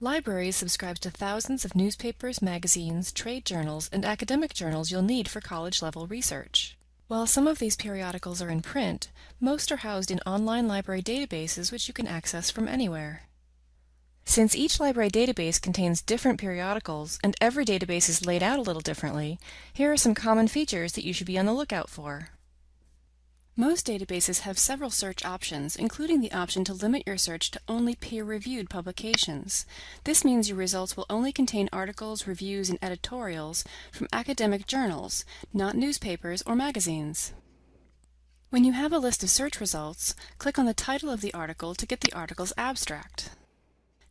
Libraries subscribe to thousands of newspapers, magazines, trade journals, and academic journals you'll need for college-level research. While some of these periodicals are in print, most are housed in online library databases which you can access from anywhere. Since each library database contains different periodicals and every database is laid out a little differently, here are some common features that you should be on the lookout for. Most databases have several search options, including the option to limit your search to only peer-reviewed publications. This means your results will only contain articles, reviews, and editorials from academic journals, not newspapers or magazines. When you have a list of search results, click on the title of the article to get the article's abstract.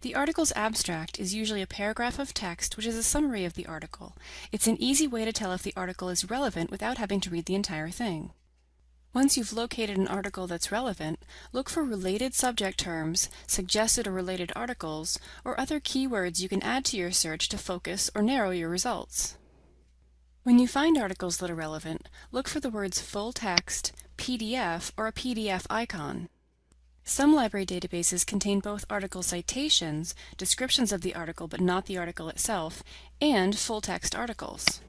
The article's abstract is usually a paragraph of text which is a summary of the article. It's an easy way to tell if the article is relevant without having to read the entire thing. Once you've located an article that's relevant, look for related subject terms, suggested or related articles, or other keywords you can add to your search to focus or narrow your results. When you find articles that are relevant, look for the words full text, PDF, or a PDF icon. Some library databases contain both article citations, descriptions of the article but not the article itself, and full text articles.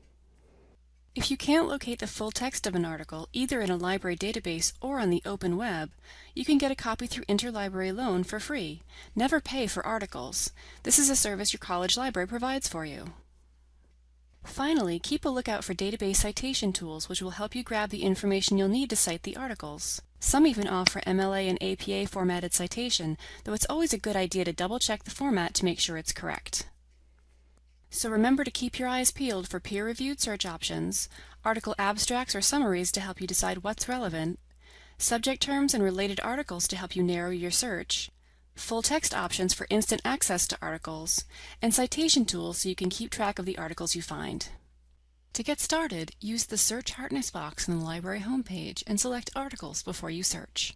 If you can't locate the full text of an article, either in a library database or on the open web, you can get a copy through Interlibrary Loan for free. Never pay for articles. This is a service your college library provides for you. Finally, keep a lookout for database citation tools which will help you grab the information you'll need to cite the articles. Some even offer MLA and APA formatted citation, though it's always a good idea to double check the format to make sure it's correct. So remember to keep your eyes peeled for peer-reviewed search options, article abstracts or summaries to help you decide what's relevant, subject terms and related articles to help you narrow your search, full text options for instant access to articles, and citation tools so you can keep track of the articles you find. To get started, use the Search Hardness box in the library homepage and select Articles before you search.